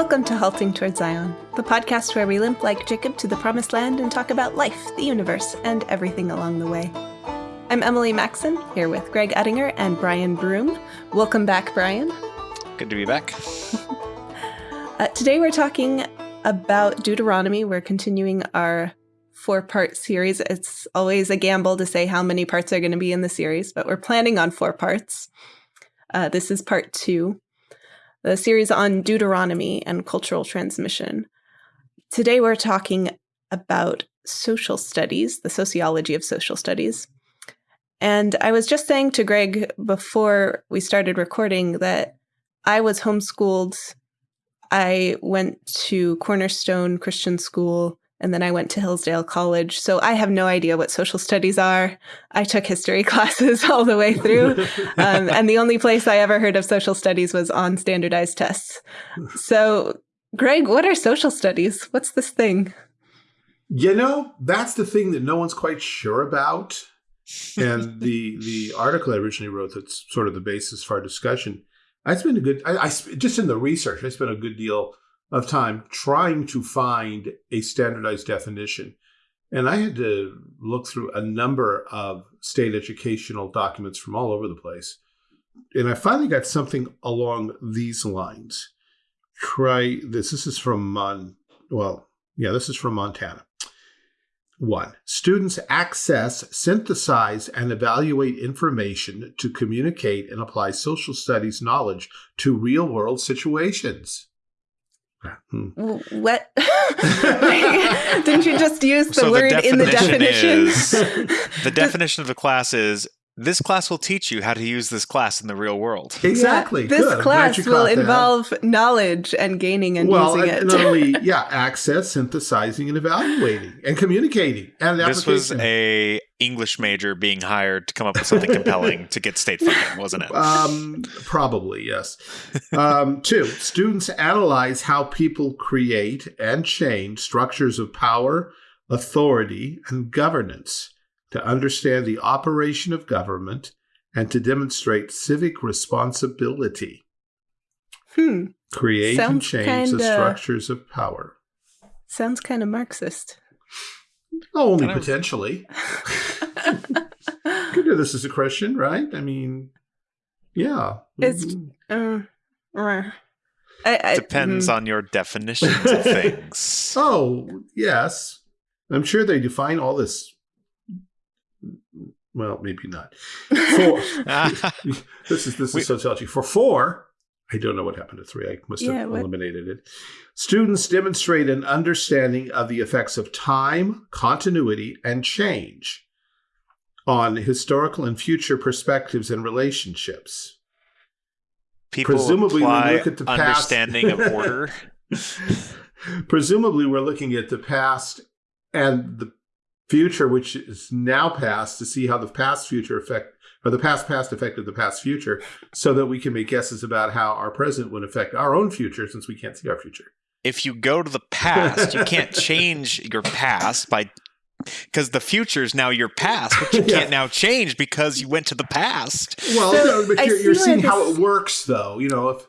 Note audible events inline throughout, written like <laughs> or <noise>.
Welcome to Halting Towards Zion, the podcast where we limp like Jacob to the promised land and talk about life, the universe, and everything along the way. I'm Emily Maxon, here with Greg Uttinger and Brian Broom. Welcome back, Brian. Good to be back. <laughs> uh, today we're talking about Deuteronomy. We're continuing our four part series. It's always a gamble to say how many parts are going to be in the series, but we're planning on four parts. Uh, this is part two the series on Deuteronomy and cultural transmission. Today we're talking about social studies, the sociology of social studies. And I was just saying to Greg before we started recording that I was homeschooled. I went to Cornerstone Christian School and then I went to Hillsdale College. So I have no idea what social studies are. I took history <laughs> classes all the way through. <laughs> Um, and the only place I ever heard of social studies was on standardized tests. So, Greg, what are social studies? What's this thing? You know, that's the thing that no one's quite sure about. and <laughs> the the article I originally wrote that's sort of the basis for our discussion, I spent a good, I, I just in the research, I spent a good deal of time trying to find a standardized definition. And I had to look through a number of state educational documents from all over the place. And I finally got something along these lines. Try this. This is from, Mon well, yeah, this is from Montana. One, students access, synthesize, and evaluate information to communicate and apply social studies knowledge to real world situations. Hmm. What? <laughs> Didn't you just use the so word the in the definition? Is, <laughs> the definition of the class is this class will teach you how to use this class in the real world. Exactly. Yeah, this Good. class will involve knowledge and gaining and well, using and it. not only <laughs> yeah, access, synthesizing, and evaluating, and communicating. And this was a English major being hired to come up with something compelling to get state funding, wasn't it? Um, probably yes. Um, two, students analyze how people create and change structures of power, authority, and governance to understand the operation of government, and to demonstrate civic responsibility. Hmm. Create Sounds and change kinda, the structures of power. Sounds kind of Marxist. Oh, only potentially. <laughs> Consider this is a question, right? I mean, yeah. It's uh, uh, I, I, depends mm. on your definitions of things. <laughs> Oh, yes. I'm sure they define all this well, maybe not. Four. <laughs> this is this is sociology. For four, I don't know what happened to three. I must have yeah, eliminated it. Students demonstrate an understanding of the effects of time, continuity, and change on historical and future perspectives and relationships. People presumably we look at the understanding past. of order. <laughs> presumably, we're looking at the past and the future, which is now past, to see how the past future affect or the past past affected the past future, so that we can make guesses about how our present would affect our own future, since we can't see our future. If you go to the past, you can't change your past by because the future is now your past, which you <laughs> can't now change because you went to the past. Well, so, no, but you're, you're seeing how it works, though. You know, if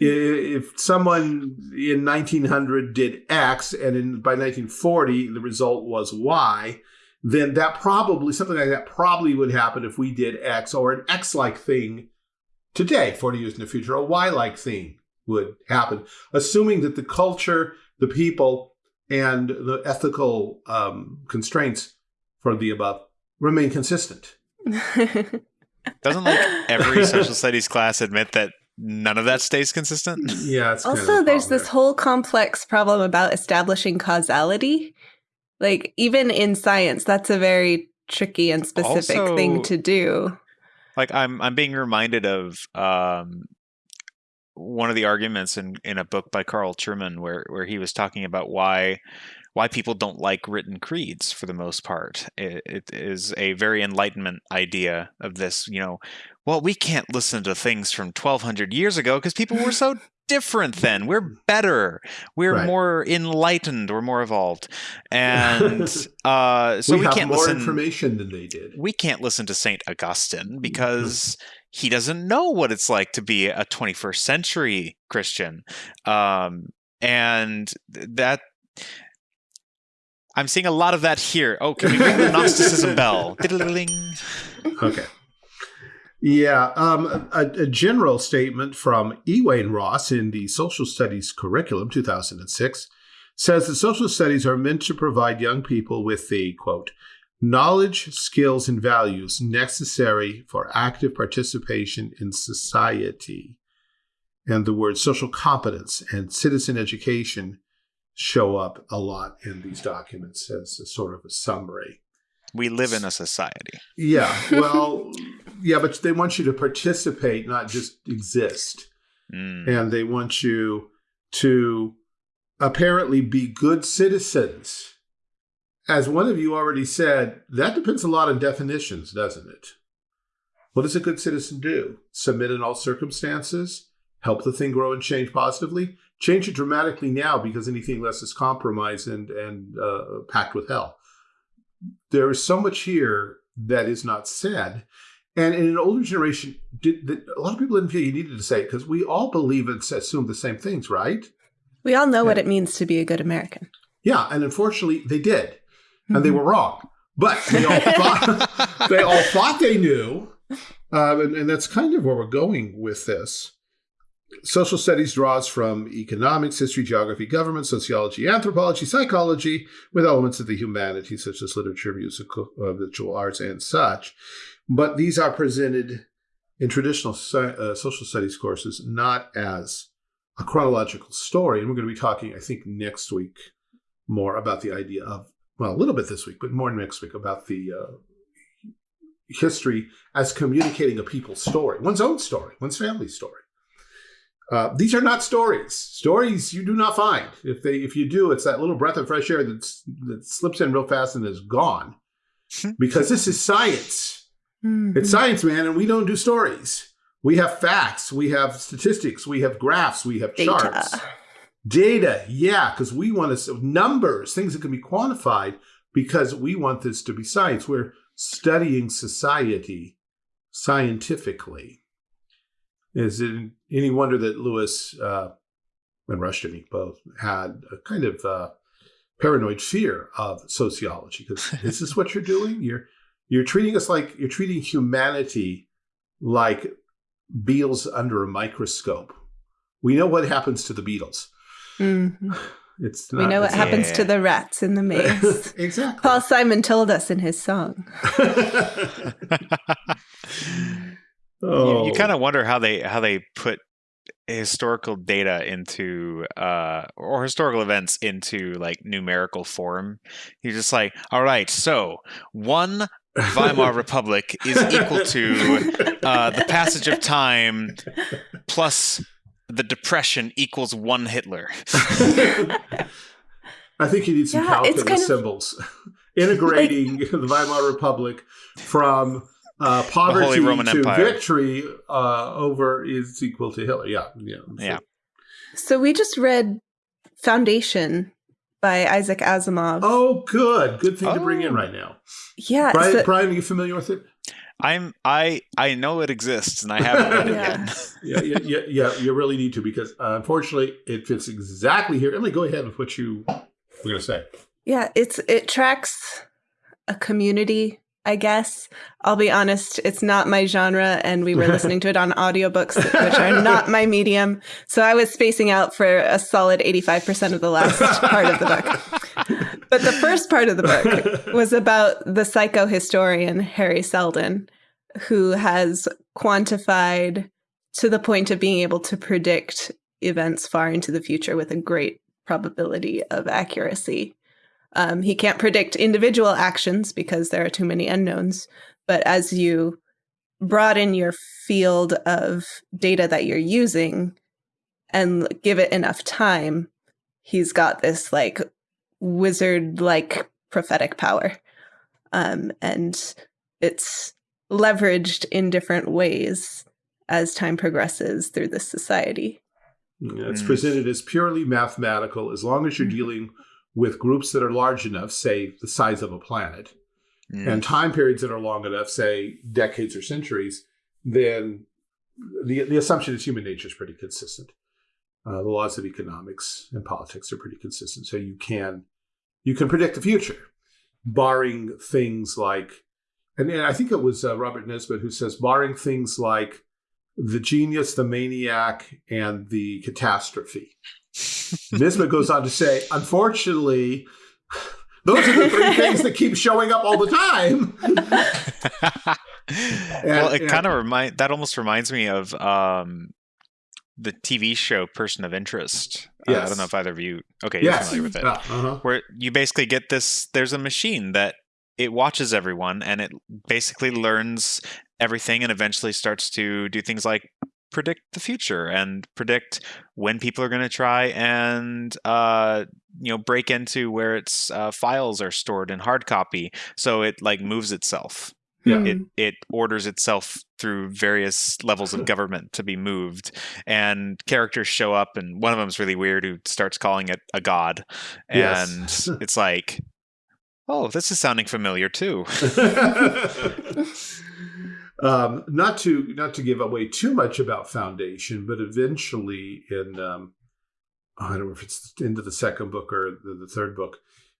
if someone in 1900 did X and in, by 1940 the result was Y, then that probably, something like that probably would happen if we did X or an X like thing today, 40 years in the future, a Y like thing would happen, assuming that the culture, the people, and the ethical um, constraints for the above remain consistent. <laughs> Doesn't like every social studies class admit that none of that stays consistent. Yeah. It's also, there's this whole complex problem about establishing causality. Like even in science, that's a very tricky and specific also, thing to do. Like I'm, I'm being reminded of um, one of the arguments in in a book by Carl Truman where where he was talking about why why people don't like written creeds for the most part. It, it is a very enlightenment idea of this, you know, well, we can't listen to things from 1200 years ago because people were so different then. We're better. We're right. more enlightened. We're more evolved. And <laughs> uh, so we, we can't more listen, information than they did. We can't listen to St. Augustine because he doesn't know what it's like to be a 21st century Christian. Um, and that I'm seeing a lot of that here. Oh, can we ring the <laughs> Gnosticism bell? Okay. Yeah, um, a, a, general statement from Ewain Ross in the Social Studies Curriculum 2006 says that social studies are meant to provide young people with the, quote, knowledge, skills, and values necessary for active participation in society. And the words social competence and citizen education show up a lot in these documents as a sort of a summary. We live in a society. Yeah. Well, yeah, but they want you to participate, not just exist. Mm. And they want you to apparently be good citizens. As one of you already said, that depends a lot on definitions, doesn't it? What does a good citizen do? Submit in all circumstances? Help the thing grow and change positively? Change it dramatically now because anything less is compromised and, and uh, packed with hell. There is so much here that is not said. And in an older generation, did, did, a lot of people didn't feel you needed to say it because we all believe and assume the same things, right? We all know yeah. what it means to be a good American. Yeah, and unfortunately, they did, and mm-hmm. they were wrong. But they all <laughs> thought <laughs> they all thought they knew, um, and, and that's kind of where we're going with this. Social studies draws from economics, history, geography, government, sociology, anthropology, psychology, with elements of the humanities such as literature, musical, uh, visual arts, and such. But these are presented in traditional uh, social studies courses not as a chronological story. And we're going to be talking, I think, next week more about the idea of, well, a little bit this week, but more next week about the uh, history as communicating a people's story, one's own story, one's family story. Uh, these are not stories. Stories you do not find. If they, if you do, it's that little breath of fresh air that's, that slips in real fast and is gone. <laughs> because this is science. Mm -hmm. It's science, man, and we don't do stories. We have facts, we have statistics, we have graphs, we have Data. charts. Data, yeah, because we want to numbers, things that can be quantified, because we want this to be science. We're studying society scientifically. Is it any wonder that Lewis uh, and Rushton both had a kind of uh, paranoid fear of sociology? Because this is this what you're doing? You're you're treating us like you're treating humanity like beetles under a microscope. We know what happens to the beetles. Mm -hmm. <sighs> It's we know what happens to the rats in the <laughs> maze. exactly. Paul Simon told us in his song. oh. <laughs> You, you kind of wonder how they how they put historical data into uh or historical events into like numerical form. You're just like, all right, so one Weimar Republic is equal to uh, the passage of time plus the Depression equals one Hitler. <laughs> I think you need some yeah, calculus symbols. <laughs> Integrating like, the Weimar Republic from uh, poverty to Empire. victory uh, over is equal to Hitler. Yeah, yeah, so. yeah. So we just read Foundation by Isaac Asimov. Oh, good. Good thing oh. to bring in oh. right now. Yeah. Brian, so, Brian, are you familiar with it? I'm I I know it exists and I haven't read it <laughs> yeah. yet. <laughs> yeah, yeah, yeah, yeah. You really need to because uh, unfortunately it fits exactly here. Emily, go ahead with what you were going to say. Yeah, it's it tracks a community I guess. I'll be honest, it's not my genre, and we were <laughs> listening to it on audiobooks, which are not my medium. So I was spacing out for a solid 85% of the last part of the book. <laughs> But the first part of the book was about the psychohistorian Hari Seldon, who has quantified to the point of being able to predict events far into the future with a great probability of accuracy. Um, he can't predict individual actions because there are too many unknowns. But as you broaden your field of data that you're using and give it enough time, he's got this like wizard like prophetic power. Um, and it's leveraged in different ways as time progresses through this society. Yeah, it's mm. presented as purely mathematical as long as you're mm -hmm. dealing with groups that are large enough, say the size of a planet, mm. and time periods that are long enough, say decades or centuries, then the, the assumption is human nature is pretty consistent. Uh, the laws of economics and politics are pretty consistent, so you can you can predict the future, barring things like, and, and I think it was uh, Robert Nisbet who says, barring things like the genius, the maniac, and the catastrophe. Nisbet goes on to say, unfortunately, those are the three <laughs> things that keep showing up all the time. <laughs> well, it kind of remind that almost reminds me of um, the TV show Person of Interest. Yes. Uh, I don't know if either of you. Okay, yes. you're familiar with it. Uh, uh-huh. Where you basically get this. There's a machine that it watches everyone, and it basically learns everything, and eventually starts to do things like predict the future and predict when people are going to try and uh, you know break into where its uh, files are stored in hard copy. So it like moves itself. Yeah. It it orders itself through various levels of <laughs> government to be moved, and characters show up, and one of them is really weird who starts calling it a god, and Yes. <laughs> it's like, oh, this is sounding familiar too. <laughs> um, not to not to give away too much about Foundation, but eventually in um, I don't know if it's into the second book or the, the third book,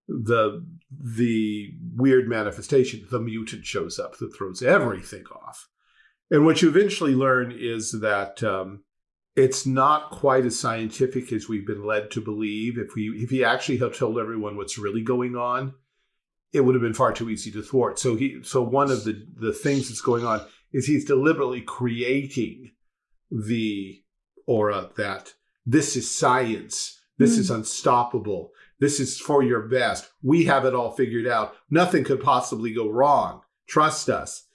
the the weird manifestation, the mutant shows up that throws everything off. And what you eventually learn is that um, it's not quite as scientific as we've been led to believe. If we if he actually had told everyone what's really going on, it would have been far too easy to thwart. So he so one of the the things that's going on is he's deliberately creating the aura that this is science. This Hmm. is unstoppable. This is for your best. We have it all figured out. Nothing could possibly go wrong. Trust us.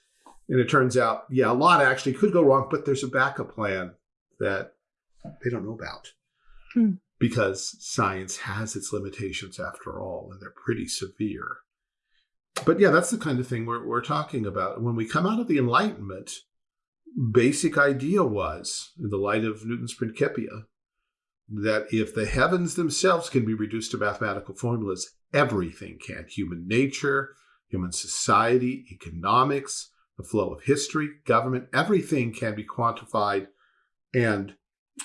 And it turns out, yeah, a lot actually could go wrong, but there's a backup plan that they don't know about. Hmm. Because science has its limitations after all, and they're pretty severe. But yeah, that's the kind of thing we're, we're talking about. When we come out of the Enlightenment, basic idea was, in the light of Newton's Principia, that if the heavens themselves can be reduced to mathematical formulas, everything can. Human nature, human society, economics, the flow of history, government, everything can be quantified and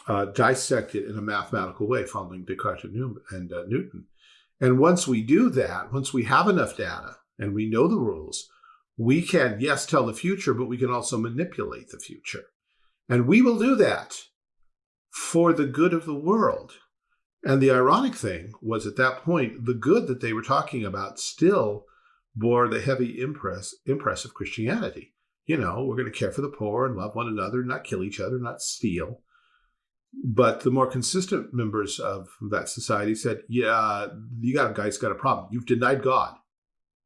uh, dissected in a mathematical way, following Descartes and, uh, Newton. And once we do that, once we have enough data and we know the rules, we can, yes, tell the future, but we can also manipulate the future. And we will do that for the good of the world. And the ironic thing was at that point, the good that they were talking about still bore the heavy impress, impress of Christianity. You know, we're going to care for the poor and love one another, not kill each other, not steal. But the more consistent members of that society said, yeah, you got guys got a problem. You've denied God,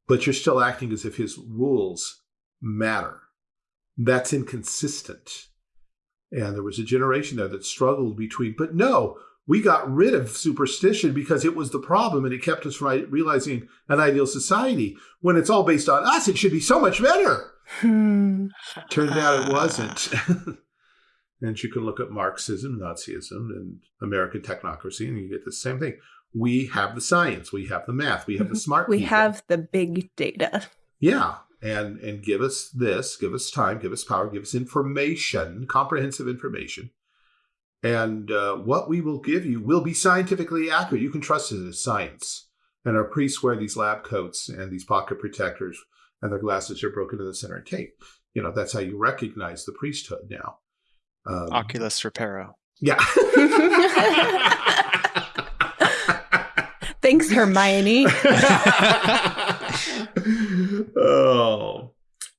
but you're still acting as if his rules matter. That's inconsistent. And there was a generation there that struggled between, but no, we got rid of superstition because it was the problem and it kept us from realizing an ideal society. When it's all based on us, it should be so much better. Hmm. Turned out it <laughs> wasn't. <laughs> and you can look at Marxism, Nazism, and American technocracy, and you get the same thing. We have the science, we have the math, we have the smart We people. have the big data. Yeah. And and give us this, give us time, give us power, give us information, comprehensive information. And uh, what we will give you will be scientifically accurate. You can trust it as science. And our priests wear these lab coats and these pocket protectors, and their glasses are broken in the center and tape. You know, that's how you recognize the priesthood now. Um, Oculus Reparo. Yeah. <laughs> <laughs> Thanks, Hermione. <laughs> oh.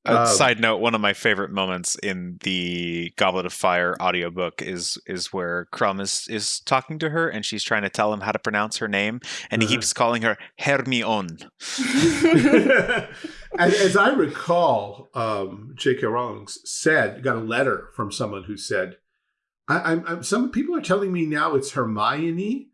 Uh, Um, side note: One of my favorite moments in the Goblet of Fire audiobook is is where Krum is is talking to her, and she's trying to tell him how to pronounce her name, and he Uh-huh. keeps calling her Hermione. <laughs> and as I recall, um, J.K. Rowling said, got a letter from someone who said, I, I'm, I'm, some people are telling me now it's Hermione,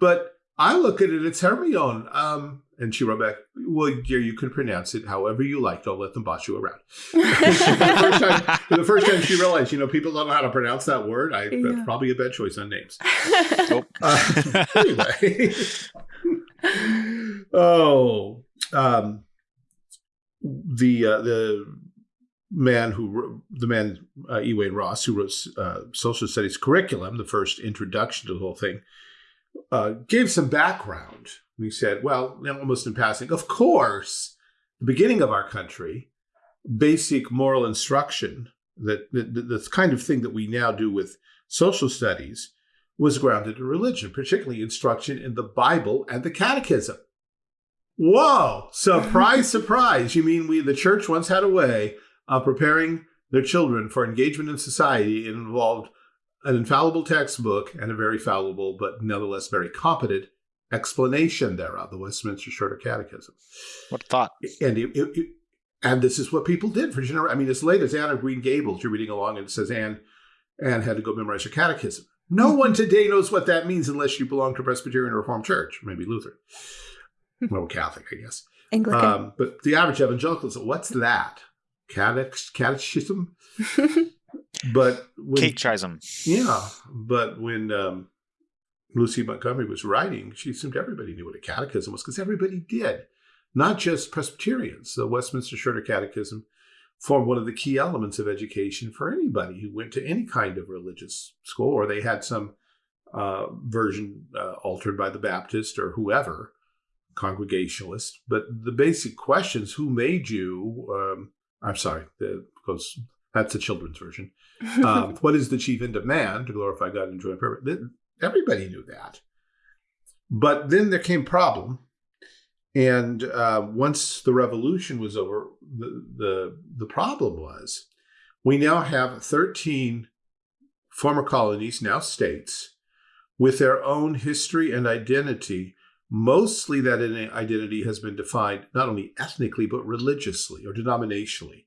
but I look at it, it's Hermione. Um, and she wrote back, well, yeah, you can pronounce it however you like. Don't let them boss you around. the, first time, the first time she realized, you know, people don't know how to pronounce that word. I, Yeah. That's probably a bad choice on names. Oh. <laughs> Uh, anyway. <laughs> oh, um, the uh, the man who the man uh, E. Wayne Ross, who wrote uh, social studies curriculum, the first introduction to the whole thing, uh, gave some background. He said, "Well, almost in passing, of course, the beginning of our country, basic moral instruction that the, the kind of thing that we now do with social studies." Was grounded in religion, particularly instruction in the Bible and the Catechism. Whoa! Surprise, <laughs> surprise! You mean we, the church, once had a way of preparing their children for engagement in society. It involved an infallible textbook and a very fallible, but nonetheless very competent explanation thereof, the Westminster Shorter Catechism. What thought? And it, it, it, and this is what people did for generations. I mean, as late as Anne of Green Gables, you're reading along and it says Anne, Anne had to go memorize her catechism. No one today knows what that means unless you belong to Presbyterian or Reformed Church, maybe Lutheran. well, Catholic, I guess. Anglican. Um, but the average evangelical says, what's that? Catech, catechism? <laughs> but when, Catechism. Yeah, but when um, Lucy Montgomery was writing, she assumed everybody knew what a catechism was because everybody did, not just Presbyterians. The Westminster Shorter Catechism formed one of the key elements of education for anybody who went to any kind of religious school or they had some uh, version uh, altered by the Baptist or whoever, Congregationalist. But the basic questions: Who made you? Um, I'm sorry, the, because that's the children's version. <laughs> Um, what is the chief end of man to glorify God and enjoy purpose? Everybody knew that. But then there came problem, and uh, once the revolution was over, the, the the problem was we now have 13 former colonies, now states, with their own history and identity Mostly that identity has been defined not only ethnically, but religiously or denominationally.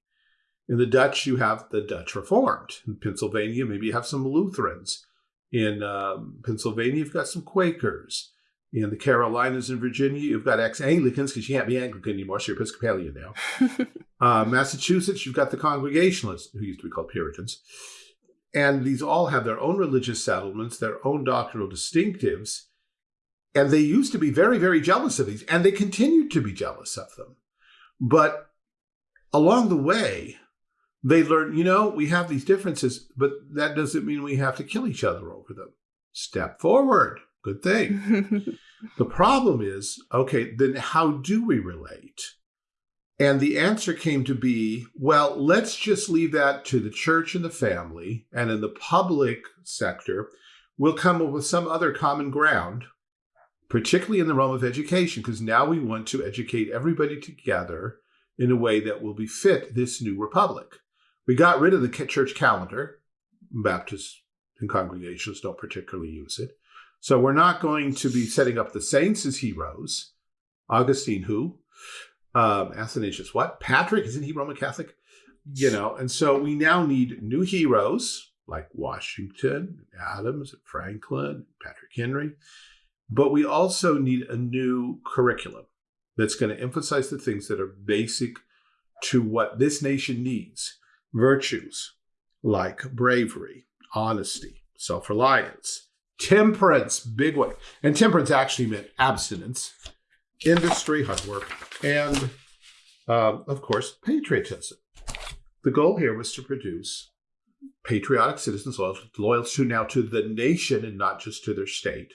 In the Dutch, you have the Dutch Reformed. In Pennsylvania, maybe you have some Lutherans. In um, Pennsylvania, you've got some Quakers. In the Carolinas and Virginia, you've got ex-Anglicans because you can't be Anglican anymore, so you're Episcopalian now. <laughs> uh, Massachusetts, you've got the Congregationalists, who used to be called Puritans. And these all have their own religious settlements, their own doctrinal distinctives, and they used to be very, very jealous of these, and they continued to be jealous of them. But along the way, they learn, you know, we have these differences, but that doesn't mean we have to kill each other over them. Step forward. Good thing. <laughs> the problem is, okay, then how do we relate? And the answer came to be, well, let's just leave that to the church and the family. And in the public sector, we'll come up with some other common ground particularly in the realm of education, because now we want to educate everybody together in a way that will befit this new republic. We got rid of the church calendar. Baptists and congregations don't particularly use it. So we're not going to be setting up the saints as heroes. Augustine, who? Um, Athanasius, what? Patrick, isn't he Roman Catholic? You know, and so we now need new heroes like Washington, Adams, Franklin, Patrick Henry. But we also need a new curriculum that's going to emphasize the things that are basic to what this nation needs. Virtues like bravery, honesty, self-reliance, temperance, big one. And temperance actually meant abstinence, industry, hard work, and um, of course, patriotism. The goal here was to produce patriotic citizens loyal, loyal to now to the nation and not just to their state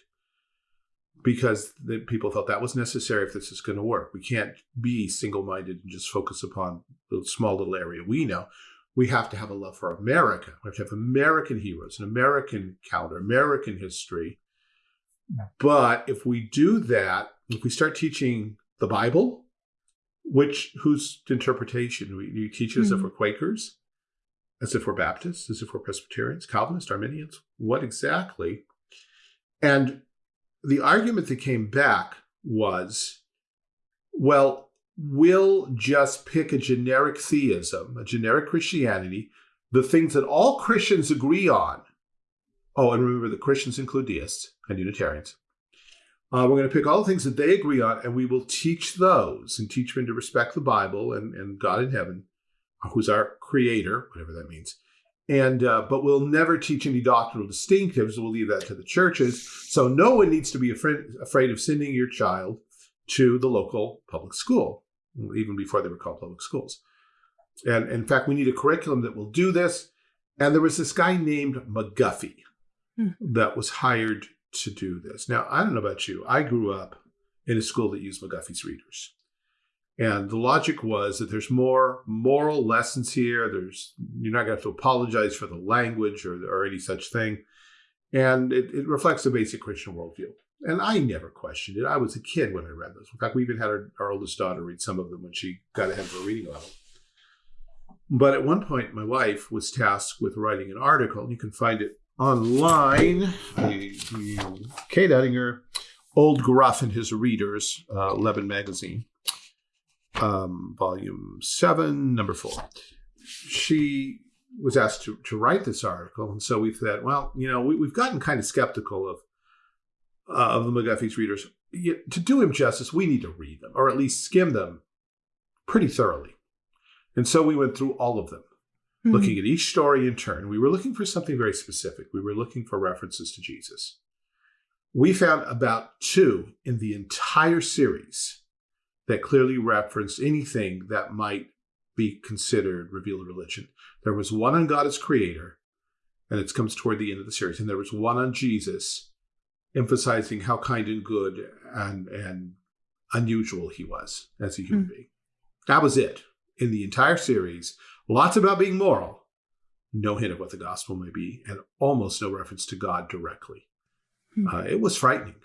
because the people felt that was necessary if this is going to work. We can't be single-minded and just focus upon the small little area we know. We have to have a love for America. We have to have American heroes, an American calendar, American history. But if we do that, if we start teaching the Bible, which whose interpretation? We, you teach it as mm -hmm. if mm-hmm. we're Quakers, as if we're Baptists, as if we're Presbyterians, Calvinists, Arminians. What exactly? And the argument that came back was, well, we'll just pick a generic theism, a generic Christianity, the things that all Christians agree on. Oh, and remember the Christians include deists and Unitarians. Uh, we're going to pick all the things that they agree on, and we will teach those and teach them to respect the Bible and, and God in heaven, who's our creator, whatever that means. And uh, but we'll never teach any doctrinal distinctives. We'll leave that to the churches. So no one needs to be afraid, afraid of sending your child to the local public school, even before they were called public schools. And in fact, we need a curriculum that will do this. And there was this guy named McGuffey Hmm. that was hired to do this. Now, I don't know about you. I grew up in a school that used McGuffey's readers. And the logic was that there's more moral lessons here. There's you're not going to have to apologize for the language or, or any such thing. And it, it reflects a basic Christian worldview. And I never questioned it. I was a kid when I read those. In fact, we even had our, our oldest daughter read some of them when she got ahead of her reading level. But at one point, my wife was tasked with writing an article. You can find it online. Kate Uttinger, Old Gruff and His Readers, uh, Lebanon Magazine, um, volume seven, number four. She was asked to, to write this article. And so we said, well, you know, we, we've gotten kind of skeptical of, uh, of the McGuffey's readers. You, to do him justice, we need to read them or at least skim them pretty thoroughly. And so we went through all of them Hmm. looking at each story in turn. We were looking for something very specific. We were looking for references to Jesus. We found about two in the entire series that clearly referenced anything that might be considered revealed religion. There was one on God as creator, and it comes toward the end of the series, and there was one on Jesus, emphasizing how kind and good and and unusual he was as a human Hmm. being. That was it in the entire series. Lots about being moral, no hint of what the gospel may be, and almost no reference to God directly. Hmm. Uh, it was frightening.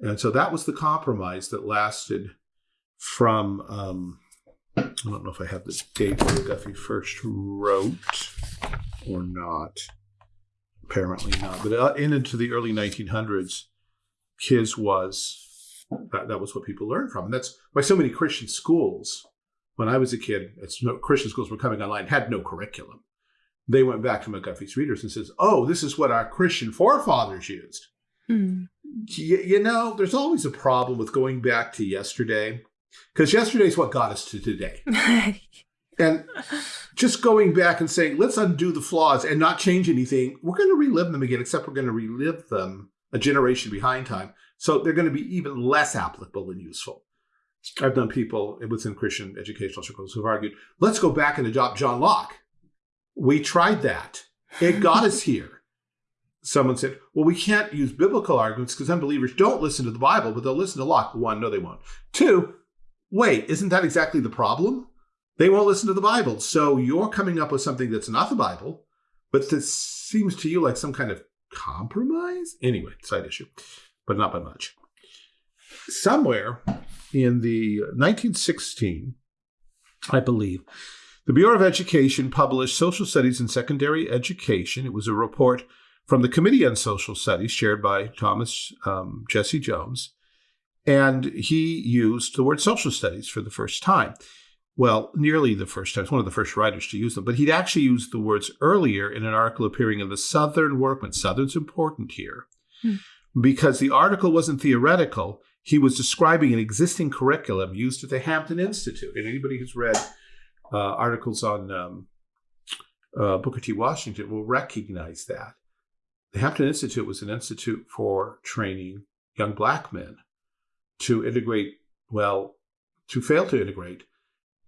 And so that was the compromise that lasted from, um, I don't know if I have the date when Guffey first wrote or not. Apparently not. But uh, in into the early 1900s, his was, that, that was what people learned from. And that's why so many Christian schools when I was a kid, it's no, Christian schools were coming online, had no curriculum. They went back to McGuffey's readers and says, "Oh, this is what our Christian forefathers used." You, you know, there's always a problem with going back to yesterday, because yesterday is what got us to today. <laughs> And just going back and saying, "Let's undo the flaws and not change anything," we're going to relive them again. Except we're going to relive them a generation behind time, so they're going to be even less applicable and useful. I've done people within Christian educational circles who've argued, let's go back and adopt John Locke. We tried that. It got us here. Someone said, well, we can't use biblical arguments because unbelievers don't listen to the Bible, but they'll listen to Locke. One, no, they won't. Two, wait, isn't that exactly the problem? They won't listen to the Bible. So you're coming up with something that's not the Bible, but that seems to you like some kind of compromise? Anyway, side issue, but not by much. Somewhere in the 1916, I believe, the Bureau of Education published Social Studies in Secondary Education. It was a report from the Committee on Social Studies, chaired by Thomas um, Jesse Jones, and he used the word social studies for the first time. Well, nearly the first time. It's one of the first writers to use them, but he'd actually used the words earlier in an article appearing in the Southern Workman. Southern's important here Hmm. because the article wasn't theoretical. He was describing an existing curriculum used at the Hampton Institute. And anybody who's read uh, articles on um, uh, Booker T. Washington will recognize that. The Hampton Institute was an institute for training young black men to integrate, well, to fail to integrate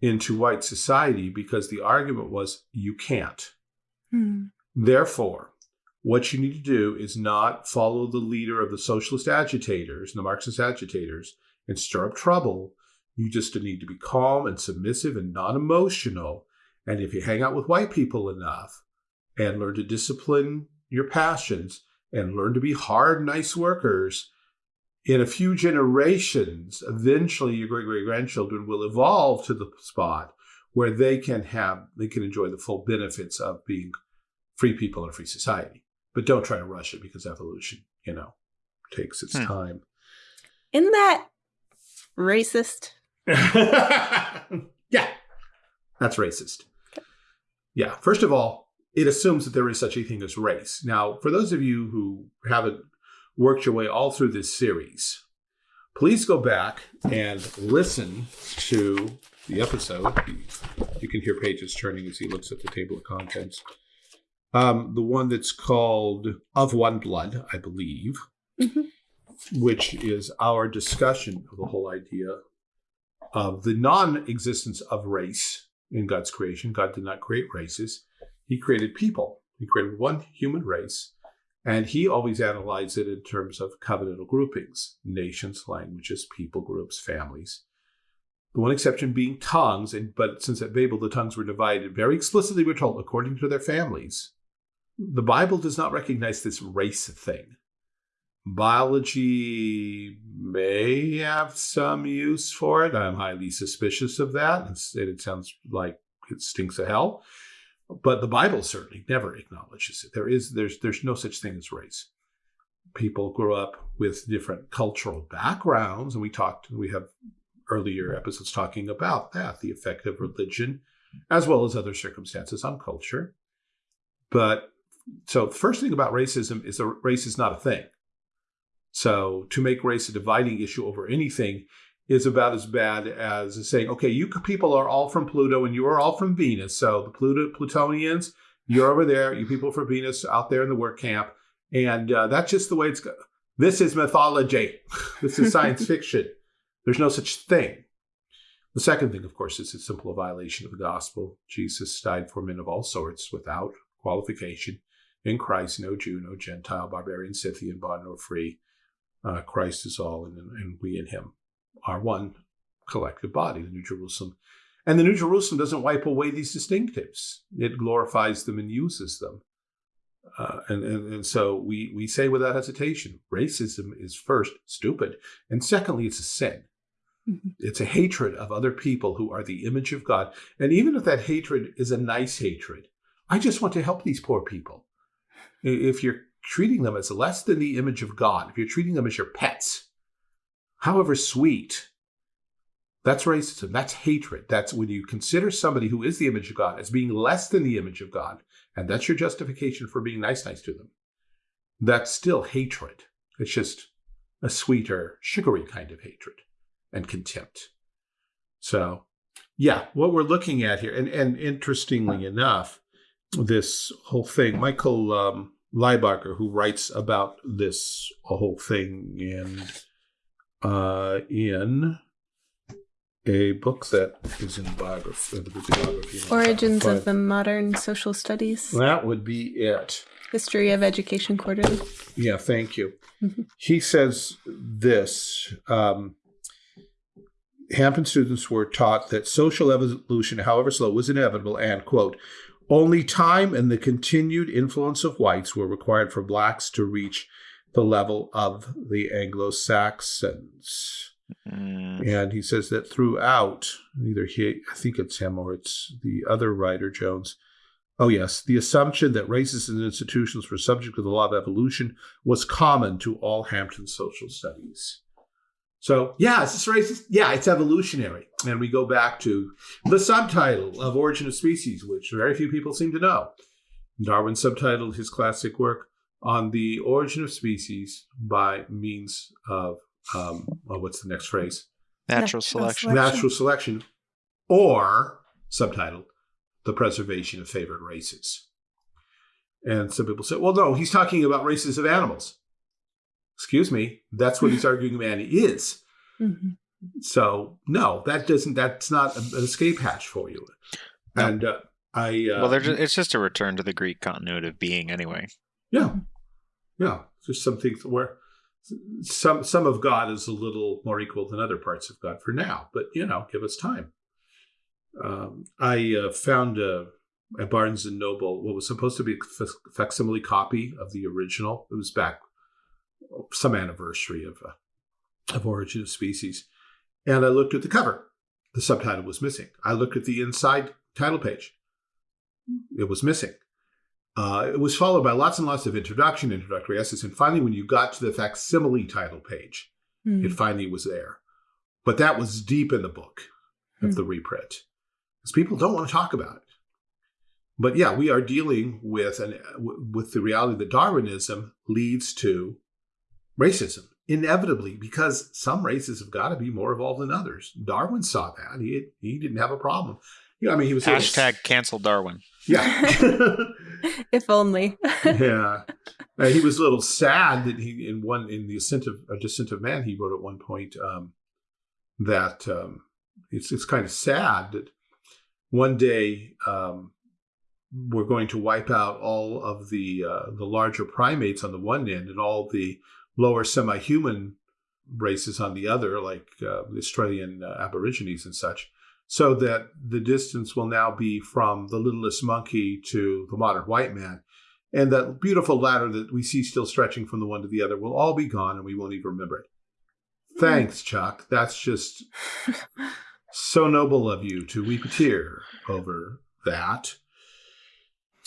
into white society because the argument was you can't. Hmm. Therefore, what you need to do is not follow the leader of the socialist agitators, the Marxist agitators, and stir up trouble. You just need to be calm and submissive and non emotional. And if you hang out with white people enough and learn to discipline your passions and learn to be hard, nice workers, in a few generations, eventually your great great grandchildren will evolve to the spot where they can have, they can enjoy the full benefits of being free people in a free society. But don't try to rush it because evolution, you know, takes its Hmm. time. Isn't that racist? <laughs> yeah, that's racist. Yeah, first of all, it assumes that there is such a thing as race. Now, for those of you who haven't worked your way all through this series, please go back and listen to the episode. You can hear pages turning as he looks at the table of contents. Um, the one that's called Of One Blood, I believe, Mhm. which is our discussion of the whole idea of the non existence of race in God's creation. God did not create races, He created people. He created one human race, and He always analyzed it in terms of covenantal groupings nations, languages, people groups, families. The one exception being tongues, and but since at Babel the tongues were divided very explicitly, we're told according to their families. The Bible does not recognize this race thing. Biology may have some use for it. I'm highly suspicious of that. It sounds like it stinks of hell. But the Bible certainly never acknowledges it. There is there's there's no such thing as race. People grow up with different cultural backgrounds, and we talked. We have earlier episodes talking about that, the effect of religion, as well as other circumstances on culture. But so first thing about racism is a race is not a thing. So to make race a dividing issue over anything is about as bad as saying, okay, you people are all from Pluto and you are all from Venus. So the Pluto Plutonians, you're over there. You people from Venus out there in the work camp, and uh, that's just the way it's. This is mythology. <laughs> this is science fiction. There's no such thing. The second thing, of course, is a simple violation of the gospel. Jesus died for men of all sorts without qualification. In Christ, no Jew, no Gentile, barbarian, Scythian, bond, nor free. Uh, Christ is all, and, and we in him are one collective body, the New Jerusalem. And the New Jerusalem doesn't wipe away these distinctives, it glorifies them and uses them. Uh, and, and, and so we, we say without hesitation racism is first stupid, and secondly, it's a sin. Mm-hmm. It's a hatred of other people who are the image of God. And even if that hatred is a nice hatred, I just want to help these poor people. If you're treating them as less than the image of God, if you're treating them as your pets, however sweet, that's racism. That's hatred. That's when you consider somebody who is the image of God as being less than the image of God, and that's your justification for being nice, nice to them. That's still hatred. It's just a sweeter, sugary kind of hatred and contempt. So, yeah, what we're looking at here, and, and interestingly enough, this whole thing, Michael um, Lybarger, who writes about this whole thing in uh, in a book that is in biography, the bibliography. Origins of the Modern Social Studies. That would be it. History of Education Quarterly. Yeah, thank you. Mm-hmm. He says this. Um, Hampton students were taught that social evolution, however slow, was inevitable, and, quote, only time and the continued influence of whites were required for blacks to reach the level of the Anglo Saxons. Mm. And he says that throughout, either he, I think it's him or it's the other writer, Jones. Oh, yes, the assumption that races and institutions were subject to the law of evolution was common to all Hampton social studies. So, yeah, is this racist? Yeah, it's evolutionary. And we go back to the subtitle of Origin of Species, which very few people seem to know. Darwin subtitled his classic work on the origin of species by means of, um, well, what's the next phrase? Natural, Natural selection. selection. Natural selection, or subtitled, the preservation of favored races. And some people say, well, no, he's talking about races of animals excuse me, that's what he's <laughs> arguing man is. Mm-hmm. So no, that doesn't. That's not an escape hatch for you. No. And uh, I uh, well, just, it's just a return to the Greek continuity of being, anyway. Yeah, yeah. There's some things where some some of God is a little more equal than other parts of God for now, but you know, give us time. Um, I uh, found a, a Barnes and Noble what was supposed to be a facsimile copy of the original. It was back some anniversary of uh, of Origin of Species, and I looked at the cover. The subtitle was missing. I looked at the inside title page. It was missing. Uh, it was followed by lots and lots of introduction, introductory essays, and finally, when you got to the facsimile title page, mm. it finally was there. But that was deep in the book of mm. the reprint, because people don't want to talk about it. But yeah, we are dealing with an with the reality that Darwinism leads to racism inevitably because some races have got to be more evolved than others. Darwin saw that. He he didn't have a problem. You know, I mean, he was hashtag cancel Darwin. Yeah, <laughs> <laughs> if only. <laughs> yeah, uh, he was a little sad that he in one in the ascent of a descent of man he wrote at one point um, that um, it's it's kind of sad that one day um, we're going to wipe out all of the uh, the larger primates on the one end and all the lower semi-human races on the other, like uh, Australian uh, Aborigines and such, so that the distance will now be from the littlest monkey to the modern white man. And that beautiful ladder that we see still stretching from the one to the other will all be gone and we won't even remember it. Thanks, Chuck. That's just so noble of you to weep a tear over that.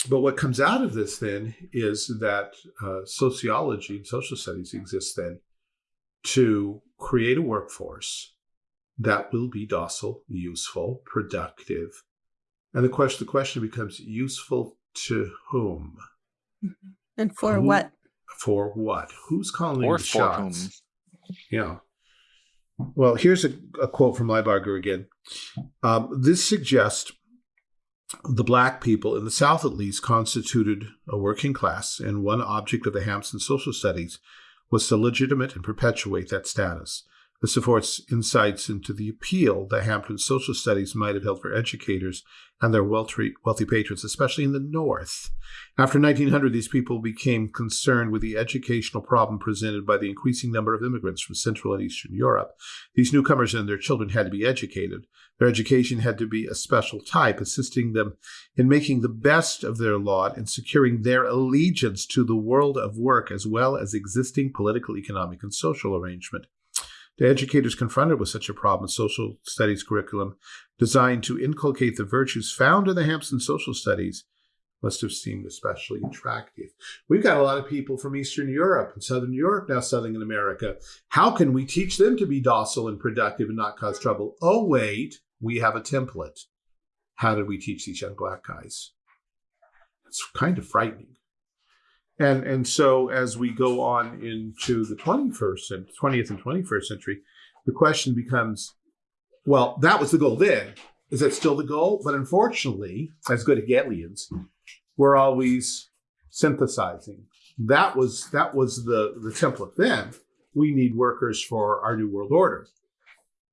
But what comes out of this then is that uh, sociology and social studies exists then to create a workforce that will be docile, useful, productive. And the question the question becomes useful to whom? Mm-hmm. And for Who, what? For what? Who's calling or the shots? Whom? Yeah. Well, here's a, a quote from Lybarger again. Um, this suggests the black people, in the South at least, constituted a working class, and one object of the Hampton social studies was to legitimate and perpetuate that status. This affords insights into the appeal that Hampton social studies might have held for educators and their wealthy, wealthy patrons, especially in the North. After 1900, these people became concerned with the educational problem presented by the increasing number of immigrants from Central and Eastern Europe. These newcomers and their children had to be educated. Their education had to be a special type, assisting them in making the best of their lot and securing their allegiance to the world of work as well as existing political, economic, and social arrangement. The educators confronted with such a problem, social studies curriculum designed to inculcate the virtues found in the Hampton social studies must have seemed especially attractive. We've got a lot of people from Eastern Europe and Southern Europe now settling in America. How can we teach them to be docile and productive and not cause trouble? Oh, wait, we have a template. How did we teach these young black guys? It's kind of frightening. And and so as we go on into the 21st and 20th and 21st century, the question becomes, well, that was the goal then. Is that still the goal? But unfortunately, as good Hegelians, we're always synthesizing. That was that was the, the template then. We need workers for our new world order.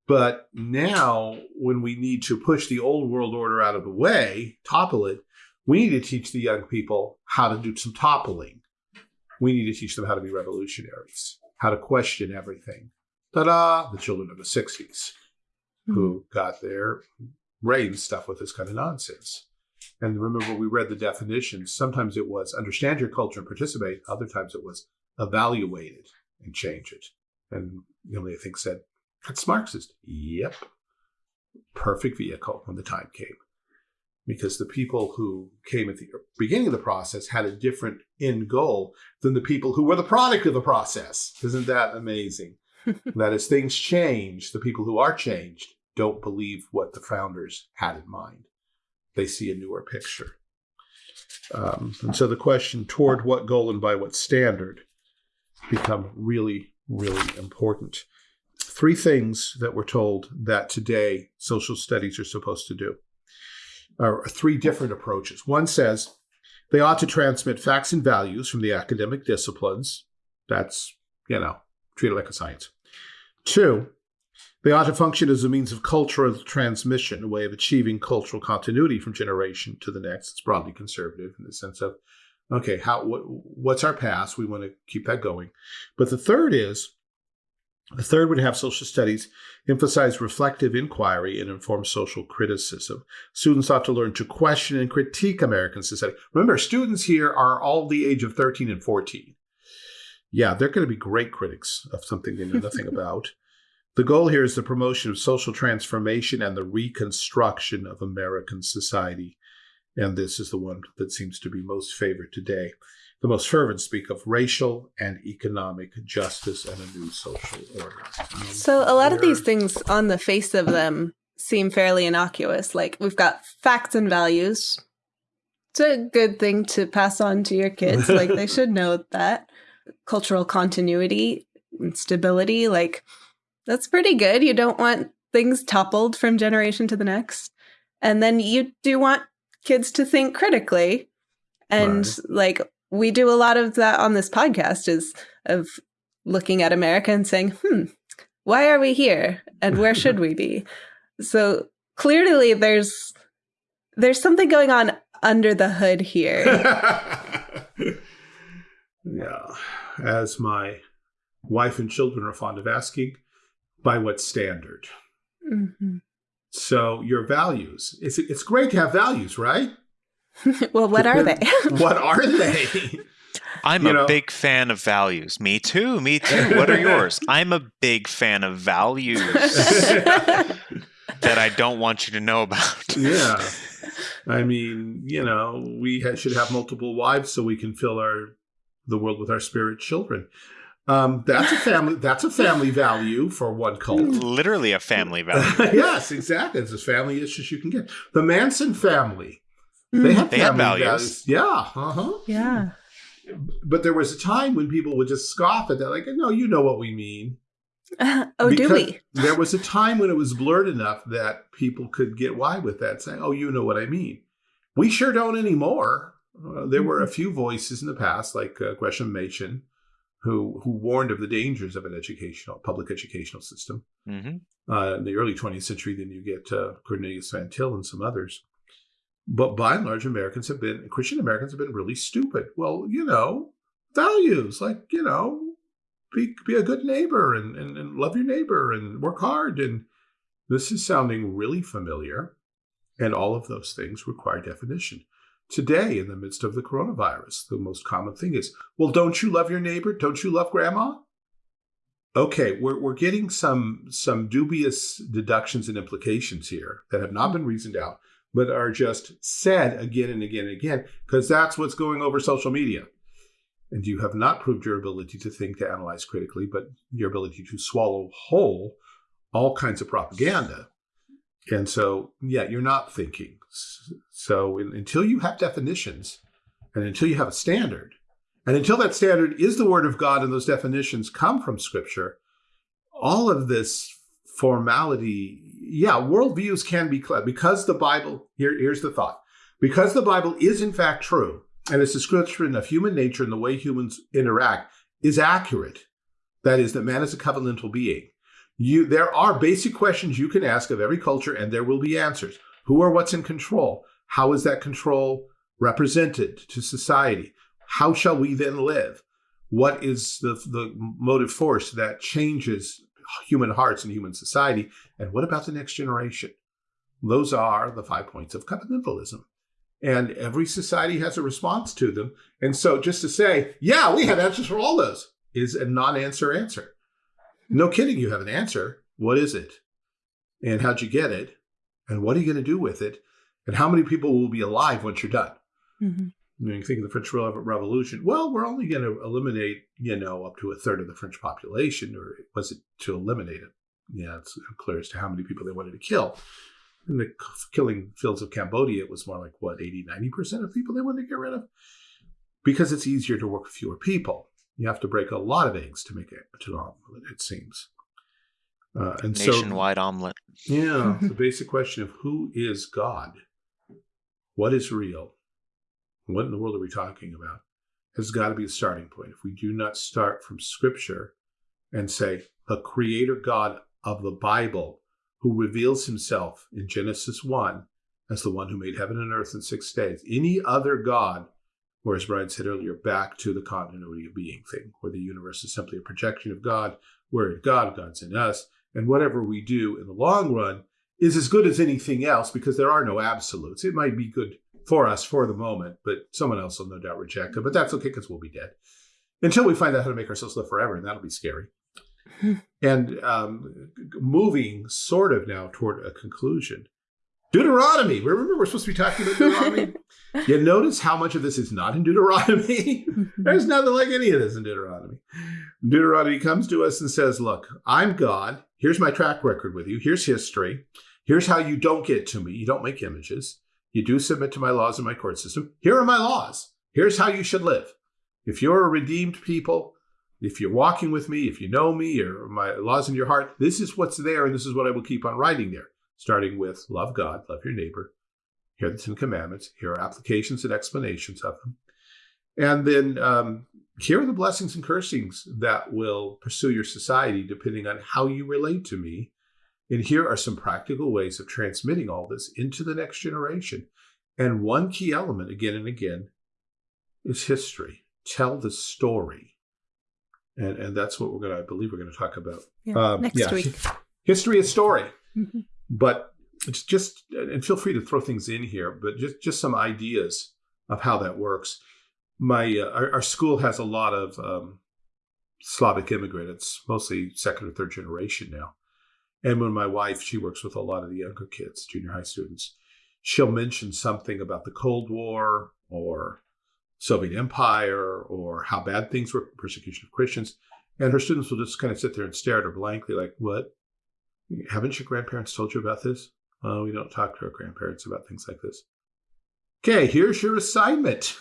But now, when we need to push the old world order out of the way, topple it, we need to teach the young people how to do some toppling. We need to teach them how to be revolutionaries, how to question everything. Ta da! The children of the 60s mm-hmm. who got their brains stuffed with this kind of nonsense. And remember, we read the definitions. Sometimes it was understand your culture and participate, other times it was evaluate it and change it. And Emily, I think, said, That's Marxist. Yep. Perfect vehicle when the time came because the people who came at the beginning of the process had a different end goal than the people who were the product of the process. Isn't that amazing? <laughs> that as things change, the people who are changed don't believe what the founders had in mind. They see a newer picture. Um, and so the question toward what goal and by what standard become really, really important. Three things that we're told that today social studies are supposed to do or three different approaches. One says they ought to transmit facts and values from the academic disciplines. That's, you know, treated like a science. Two, they ought to function as a means of cultural transmission, a way of achieving cultural continuity from generation to the next. It's broadly conservative in the sense of, okay, how what, what's our past? We want to keep that going. But the third is the third would have social studies emphasize reflective inquiry and inform social criticism. Students ought to learn to question and critique American society. Remember, students here are all the age of 13 and 14. Yeah, they're going to be great critics of something they know nothing <laughs> about. The goal here is the promotion of social transformation and the reconstruction of American society. And this is the one that seems to be most favored today the most fervent speak of racial and economic justice and a new social order. Um, so a lot of these things on the face of them seem fairly innocuous. Like we've got facts and values. It's a good thing to pass on to your kids. like they should <laughs> know that. Cultural continuity and stability, like that's pretty good. You don't want things toppled from generation to the next. And then you do want kids to think critically and right. like we do a lot of that on this podcast is of looking at America and saying, hmm, why are we here? And where should we be? <laughs> So clearly there's There's something going on under the hood here. <laughs> yeah. As my wife and children are fond of asking, by what standard? Mhm. So your values. It's it's great to have values, right? <laughs> well, what are they? <laughs> what are they? I'm You a know- big fan of values. Me too. Me too. What are yours? <laughs> I'm a big fan of values that I don't want you to know about. yeah. I mean, you know, we ha- should have multiple wives so we can fill our the world with our spirit children. Um, that's a family. That's a family value for one cult. Literally a family value. yes, exactly. It's as family-ish as you can get. The Manson family. They Mm, have They have family values. Yeah. Uh-huh. yeah. But there was a time when people would just scoff at that, like, no, you know what we mean. <laughs> oh, do we? There was a time when it was blurred enough that people could get wide with that, saying, oh, you know what I mean. We sure don't anymore. Uh, there were a few voices in the past, like uh, Gresham Machen, who who warned of the dangers of an educational public educational system. hmm Uh, in the early 20th century, then you get uh, Cornelius Van Til and some others. But by and large, Americans have been Christian Americans have been really stupid. Well, you know, values like you know, be be a good neighbor and, and, and love your neighbor and work hard. And this is sounding really familiar, and all of those things require definition. Today, in the midst of the coronavirus, the most common thing is, well, don't you love your neighbor? Don't you love grandma? Okay, we're, we're getting some some dubious deductions and implications here that have not been reasoned out, but are just said again and again and again, because that's what's going over social media. And you have not proved your ability to think, to analyze critically, but your ability to swallow whole all kinds of propaganda. And so, yeah, you're not thinking. So un- until you have definitions and until you have a standard, and until that standard is the word of God and those definitions come from scripture, all of this formality, yeah, worldviews can be because the Bible, here, here's the thought. Because the Bible is in fact true, and its a description of human nature and the way humans interact is accurate, that is, that man is a covenantal being. You, there are basic questions you can ask of every culture, and there will be answers. Who or what's in control? How is that control represented to society? How shall we then live? What is the, the motive force that changes human hearts and human society? And what about the next generation? Those are the five points of covenantalism. And every society has a response to them. And so just to say, yeah, we have answers for all those is a non answer. No kidding, you have an answer. What is it? And how'd you get it? And what are you going to do with it? And how many people will be alive once you're done? Mhm. You, know, you think of the French Revolution. Well, we're only going to eliminate, you know, up to a third of the French population, or was it to eliminate it? Yeah, it's unclear as to how many people they wanted to kill. In the killing fields of Cambodia, it was more like, what, 80, 90% of people they wanted to get rid of? Because it's easier to work with fewer people. You have to break a lot of eggs to make it to an omelet, it seems. Uh, and so, Nationwide omelet. yeah, <laughs> the basic question of who is God? What is real? What in the world are we talking about? Has got to be a starting point. If we do not start from Scripture and say, the Creator God of the Bible, who reveals himself in Genesis 1 as the one who made heaven and earth in six days, any other God, or as Brian said earlier, back to the continuity of being thing, where the universe is simply a projection of God, we're in God, God's in us, and whatever we do in the long run is as good as anything else because there are no absolutes. It might be good for us for the moment, but someone else will no doubt reject it. But that's okay because we'll be dead until we find out how to make ourselves live forever, and that'll be scary. <laughs> and um, moving sort of now toward a conclusion. Deuteronomy. Remember, we're supposed to be talking about Deuteronomy. <laughs> you notice how much of this is not in Deuteronomy. <laughs> There's nothing like any of this in Deuteronomy. Deuteronomy comes to us and says, Look, I'm God. Here's my track record with you. Here's history. Here's how you don't get to me. You don't make images. You do submit to my laws and my court system. Here are my laws. Here's how you should live. If you're a redeemed people, if you're walking with me, if you know me, or my laws in your heart, this is what's there, and this is what I will keep on writing there. Starting with love God, love your neighbor. Here are the Ten Commandments. Here are applications and explanations of them. And then um, here are the blessings and cursings that will pursue your society depending on how you relate to me And here are some practical ways of transmitting all this into the next generation. And one key element, again and again, is history. Tell the story. And, and that's what we're going to, I believe we're going to talk about. Yeah, Um, next yeah. week. <laughs> History is story. Mhm. But it's just, and feel free to throw things in here, but just, just some ideas of how that works. My, uh, our, our school has a lot of um, Slavic immigrants, it's mostly second or third generation now. And when my wife, she works with a lot of the younger kids, junior high students, she'll mention something about the Cold War or Soviet Empire or how bad things were, persecution of Christians. And her students will just kind of sit there and stare at her blankly, like, what? Haven't your grandparents told you about this? Oh, we don't talk to our grandparents about things like this. Okay, here's your assignment.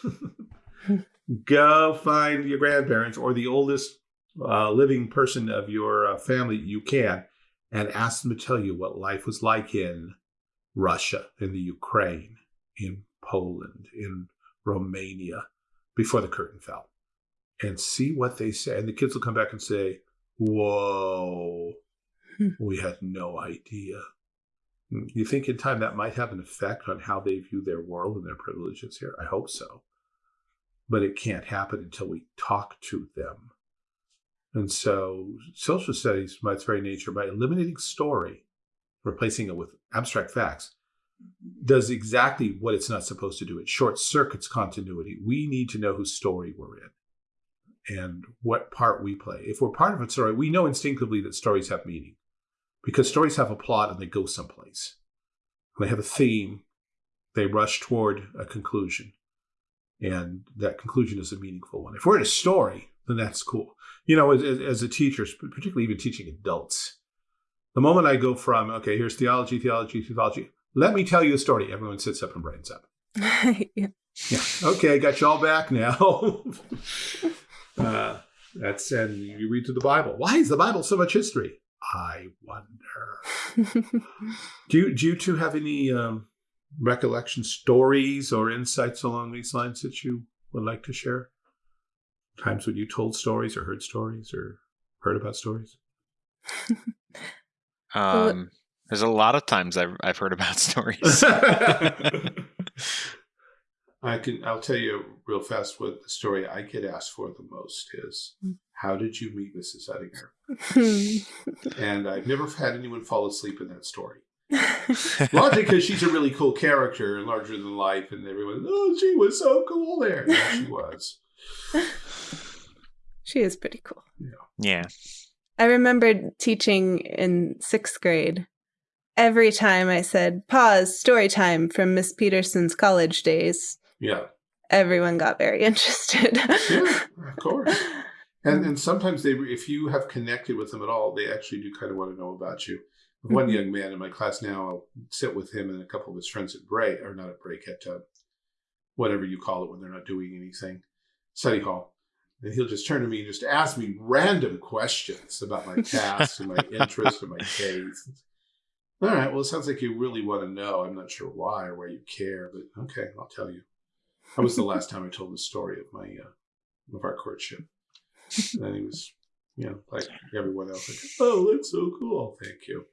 <laughs> Go find your grandparents or the oldest uh, living person of your uh, family you can and ask them to tell you what life was like in Russia, in the Ukraine, in Poland, in Romania before the curtain fell and see what they say. And the kids will come back and say, Whoa, Hmm. we had no idea. Hmm, You think in time that might have an effect on how they view their world and their privileges here? I hope so. But it can't happen until we talk to them. And so, social studies, by its very nature, by eliminating story, replacing it with abstract facts, mm-hmm. does exactly what it's not supposed to do. It short circuits continuity. We need to know whose story we're in and what part we play. If we're part of a story, we know instinctively that stories have meaning because stories have a plot and they go someplace. They have a theme, they rush toward a conclusion, and that conclusion is a meaningful one. If we're in a story, then that's cool. You know, as, as- a teacher, particularly even teaching adults, the moment I go from, okay, here's theology, theology, theology, let me tell you a story, everyone sits up and brightens up. <laughs> yeah. Yeah. Okay, got you all back now. <laughs> uh, that's and you read through the Bible. Why is the Bible so much history? I wonder. <laughs> Do you, do you two have any um, recollection stories or insights along these lines that you would like to share? Times when you told stories or heard stories or heard about stories? <laughs> Um, there's a lot of times I've I've heard about <laughs> stories. <laughs> I can. I'll tell you real fast what the story I get asked for the most is. Mm. How did you meet Mrs. Uttinger? And I've never had anyone fall asleep in that story. Largely because she's a really cool character and larger than life, and everyone, oh, she was so cool there. Yeah, she was. She is pretty cool. yeah. I remembered teaching in sixth grade. Every time I said, pause, story time from Miss Peterson's college days, Yeah, everyone got very <laughs> interested. yeah, of course. <laughs> And and sometimes they, if you have connected with them at all, they actually do kind of want to know about you. One Mhm. young man in my class now, I'll sit with him and a couple of his friends at break, or not at break, at uh, whatever you call it when they're not doing anything, study hall. And he'll just turn to me and just ask me random questions about my tasks and my <laughs> interests and my case. All right, well, it sounds like you really want to know. I'm not sure why or why you care, but okay, I'll tell you. That was the last time I told the story of my uh, of our courtship. And then he was, you know, like everyone else, like, oh, that's so cool. Thank you.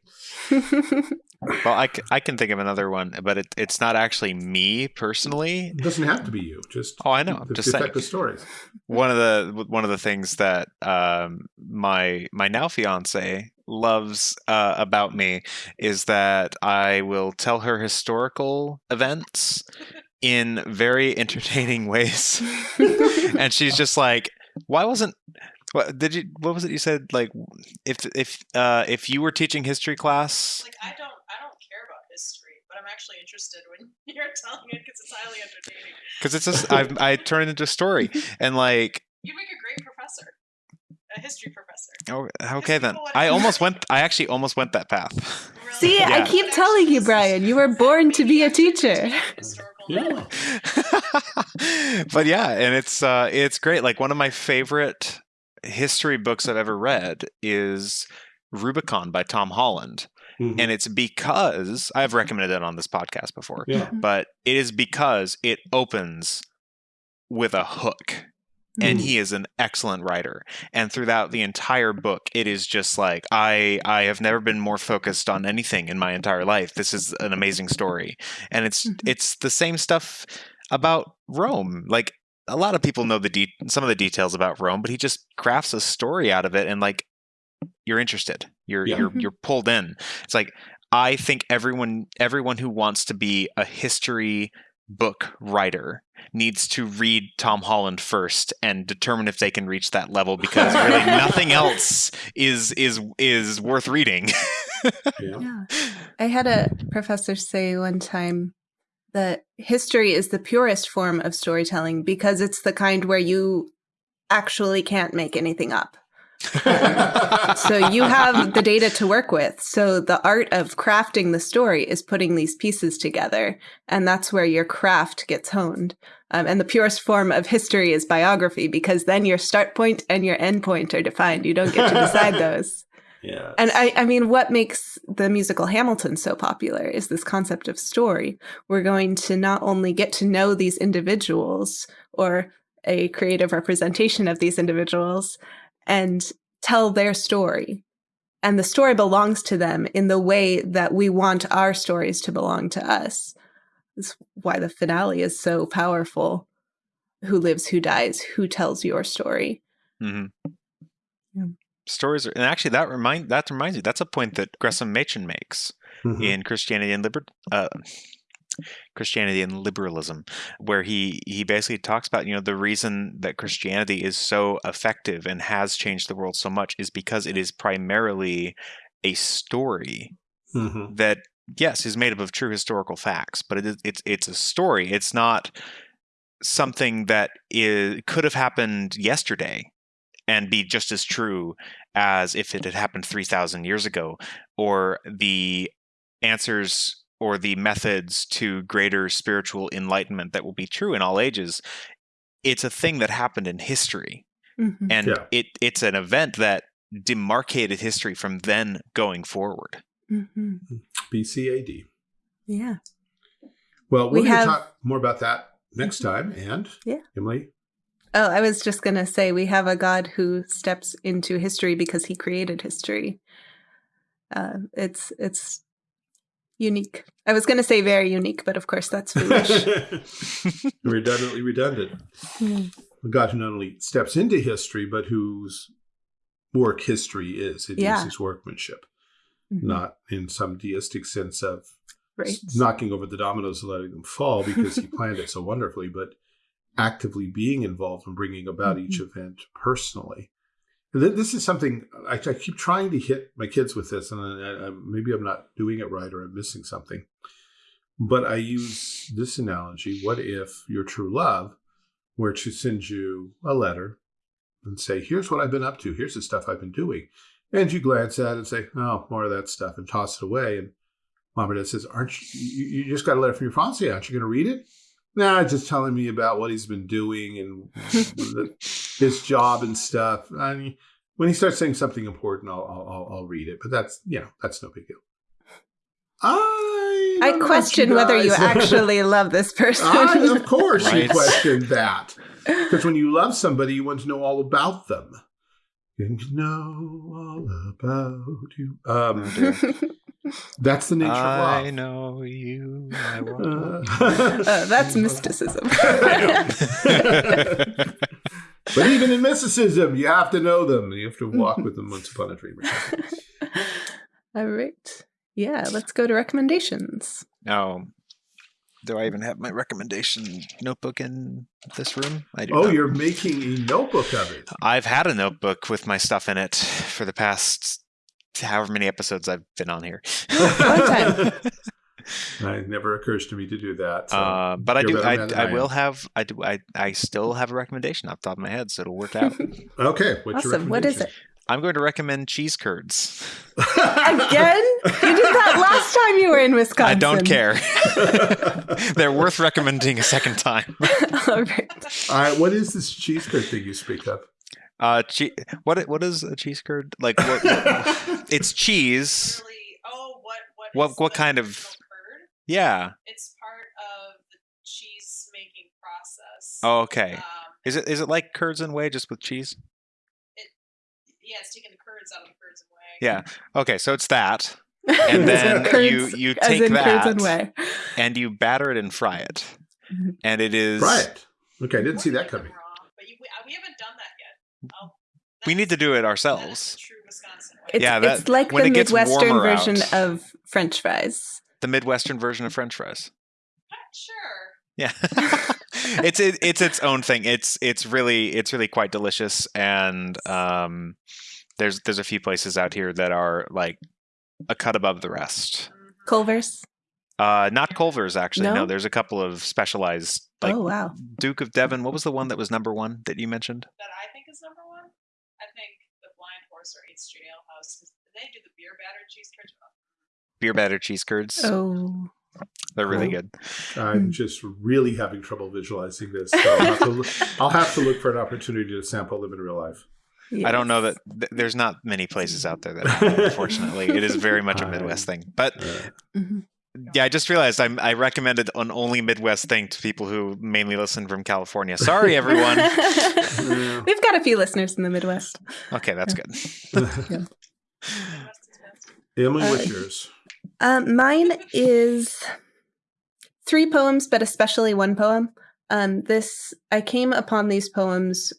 <laughs> Well, I, c- I can think of another one, but it, it's not actually me personally. It doesn't have to be you. Just Oh, I know. I'm the just saying. effective stories. One of the one of the things that um, my my now fiance loves uh, about me is that I will tell her historical events in very entertaining ways, <laughs> and she's just like, "Why wasn't?" What did you? What was it you said? Like, if if uh, if you were teaching history class, Like I don't, I don't care about history, but I'm actually interested when <laughs> you're telling it because it's highly entertaining. because it's just I I turn it into a story, <laughs> and like You make a great professor, a history professor. Oh, okay then. I <laughs> almost went. I actually almost went that path. Really. See, I keep telling you, Brian, you were born to be a teacher. historical Yeah. but yeah, and it's uh, it's great. Like one of my favorite history books I've ever read is Rubicon by Tom Holland, Mhm. and it's because I've recommended it on this podcast before. yeah. But it is because it opens with a hook. and Mm. he is an excellent writer and throughout the entire book it is just like i i have never been more focused on anything in my entire life this is an amazing story and it's Mhm. it's the same stuff about rome like a lot of people know the de- some of the details about rome but he just crafts a story out of it and like you're interested you're Yeah. you're Mhm. you're pulled in it's like i think everyone everyone who wants to be a history book writer needs to read Tom Holland first and determine if they can reach that level because <laughs> really nothing else is is is worth reading. <laughs> Yeah. Yeah. I had a professor say one time that history is the purest form of storytelling because it's the kind where you actually can't make anything up. So you have the data to work with. So the art of crafting the story is putting these pieces together. And that's where your craft gets honed. Um, and the purest form of history is biography because then your start point and your end point are defined. You don't get to decide <laughs> those. Yeah. And I, I mean, what makes the musical Hamilton so popular is this concept of story. We're going to not only get to know these individuals or a creative representation of these individuals and tell their story. And the story belongs to them in the way that we want our stories to belong to us. That's why the finale is so powerful. Who lives, who dies, who tells your story? hmm Yeah. Stories are, and actually that remind that reminds me that's a point that Gresham Machen makes Mhm. in Christianity and Liber- uh, Christianity and liberalism, where he he basically talks about you know the reason that Christianity is so effective and has changed the world so much is because it is primarily a story Mhm. that yes is made up of true historical facts, but it is it's it's a story. It's not something that is could have happened yesterday and be just as true as if it had happened 3000 years ago or the answers or the methods to greater spiritual enlightenment that will be true in all ages it's a thing that happened in history Mhm. and Yeah. it it's an event that demarcated history from then going forward Mhm. BCAD. Yeah. Well, We we're going have- talk more about that next time. And Yeah. Emily, Oh, I was just going to say we have a God who steps into history because he created history. Uh, it's it's unique. I was going to say very unique, but of course that's foolish. <laughs> redundantly redundant. A God who not only steps into history, but whose work history is. It is Yeah. his workmanship, Mhm. not in some deistic sense of right. knocking over the dominoes and letting them fall because he planned it so wonderfully, but actively being involved in bringing about each Mm-hmm. event personally. And th- This is something I, I keep trying to hit my kids with this, and I, I, maybe I'm not doing it right or I'm missing something. But I use this analogy what if your true love were to send you a letter and say, Here's what I've been up to, here's the stuff I've been doing. And you glance at it and say, Oh, more of that stuff, and toss it away. And mom or dad says, Aren't you, you, you just got a letter from your fiance, aren't you going to read it? Nah, just telling me about what he's been doing and the, his job and stuff. I mean, when he starts saying something important, I'll, I'll, I'll- I'll read it. But that's, you know, that's no big deal. I, I question about whether you actually <laughs> love this person. I, of course, you question that. <laughs> Because when you love somebody, you want to know all about them. You know all about you. Um, that's the nature I of love. know you. I <laughs> want Uh, Uh, that's <laughs> mysticism. <laughs> but even in mysticism, you have to know them. You have to walk with them once upon a dream. or. All right. Yeah, let's go to recommendations. Now, do I even have my recommendation notebook in this room? I do. Oh, not. you're making a notebook of it. I've had a notebook with my stuff in it for the past however many episodes I've been on here. <laughs> Long time. <laughs> It never occurs to me to do that. So Uh, but I do. better I, I will have. I do. I, I still have a recommendation off the top of my head, so it'll work out. <laughs> Okay. What's your awesome. What is it? I'm going to recommend cheese curds. Again? You did that last time you were in Wisconsin. I don't care. They're worth recommending a second time. All right. All right. What is this cheese curd thing you speak of? Uh, che- what what is a cheese curd like? What, what- <laughs> it's cheese. Really, oh, what what What- is what kind of- curd? Yeah. It's part of the cheese making process. Oh, okay. Um, Is it is it like curds and whey just with cheese? Yeah, it's taking the curds out of the curds and whey. Yeah. Okay, so it's that, <laughs> and then <laughs> you Curds, you as take in curds and that whey. and you batter it and fry it, and it is Right. Okay, I didn't see that coming. raw, But you, we, uh, we haven't done that We need to do it ourselves. the true Wisconsin way. It's, Yeah, that- it's like when the it gets Midwestern version out. of French fries. The Midwestern version of French fries. Sure. Yeah. <laughs> <laughs> it's it, it's its own thing. It's it's really it's really quite delicious and um there's there's a few places out here that are like a cut above the rest. Mhm. Culver's. Uh not Culver's actually. No, No? there's a couple of specialized like oh wow. Duke of Devon. What was the one that was number 1 that you mentioned? That I think is number one. I think the Blind Horse or 8th Street Ale House. 'cause They do the beer battered cheese curds. Beer batter cheese curds. Oh. They're really Cool. good. I'm Hmm. just really having trouble visualizing this. So I'll, have to look, <laughs> I'll have to look for an opportunity to sample them in real life. I don't know that th- there's not many places out there that <laughs> unfortunately. It is very much a Midwest thing. But Uh, Mhm. Yeah, I just realized I'm, I recommended an only Midwest thing to people who mainly listen from California. Sorry, everyone. <laughs> We've got a few listeners in the Midwest. okay, that's good. Midwest is best. Emily, Uh, what's yours? Um, mine is three poems, but especially one poem. Um, this I came upon these poems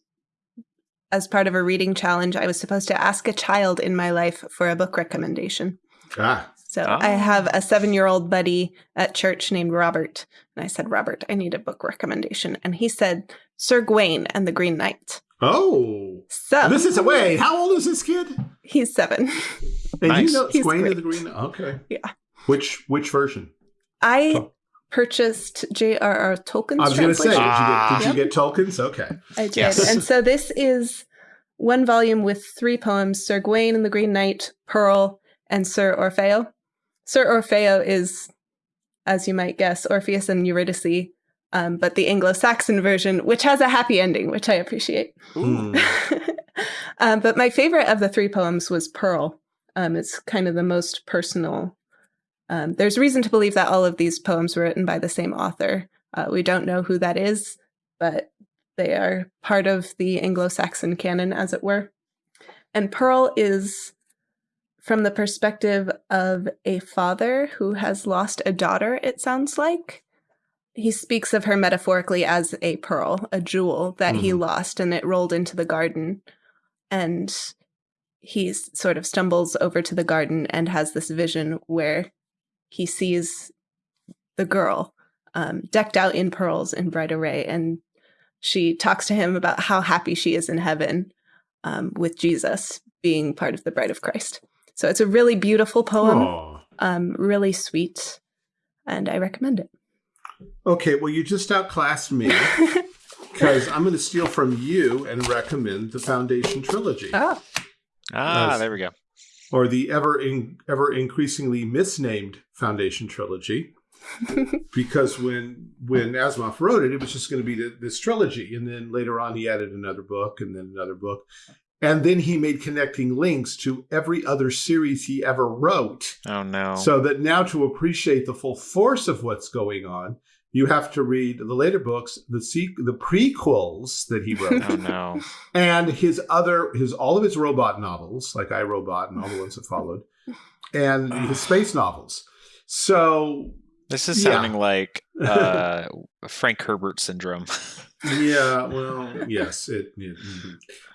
as part of a reading challenge. I was supposed to ask a child in my life for a book recommendation. Ah, So I Ah. have a seven-year-old buddy at church named Robert, and I said, "Robert, I need a book recommendation," and he said, "Sir Gawain and the Green Knight." oh, So this is a wait. How old is this kid? he's seven. And Nice. you know He's Swain of great. the Green. Okay. Yeah. Which which version? I Oh. purchased J.R.R. Tolkien's I was going to say, did, you get, did Yep. you get Tolkien's? Okay. I did. Yes. And so this is one volume with three poems Sir Gawain and the Green Knight, Pearl, and Sir Orfeo. Sir Orfeo is, as you might guess, Orpheus and Eurydice, um, but the Anglo Saxon version, which has a happy ending, which I appreciate. Hmm. <laughs> um, but my favorite of the three poems was Pearl. Um, it's kind of the most personal. Um, there's reason to believe that all of these poems were written by the same author. Uh, we don't know who that is, but they are part of the Anglo Saxon canon, as it were. And Pearl is from the perspective of a father who has lost a daughter, it sounds like. He speaks of her metaphorically as a pearl, a jewel that he Mhm. lost and it rolled into the garden. And he sort of stumbles over to the garden and has this vision where he sees the girl um, decked out in pearls in bright array. And she talks to him about how happy she is in heaven um, with Jesus being part of the bride of Christ. So it's a really beautiful poem, um, really sweet, and I recommend it. Okay, well, you just outclassed me <laughs> because I'm going to steal from you and recommend the Foundation trilogy, oh, Ah, Nice. there we go. or the ever in, ever increasingly misnamed Foundation trilogy. <laughs> because when when Asimov wrote it, it was just going to be th- this trilogy, and then later on he added another book, and then another book, and then he made connecting links to every other series he ever wrote. Oh no. So that now to appreciate the full force of what's going on, you have to read the later books, the se- the prequels that he wrote, oh no. <laughs> and his other his all of his robot novels, like I Robot and all the ones that followed, and his space novels. So This is Yeah. sounding like uh, Frank Herbert syndrome. <laughs> yeah, well, <laughs> yes, it, it-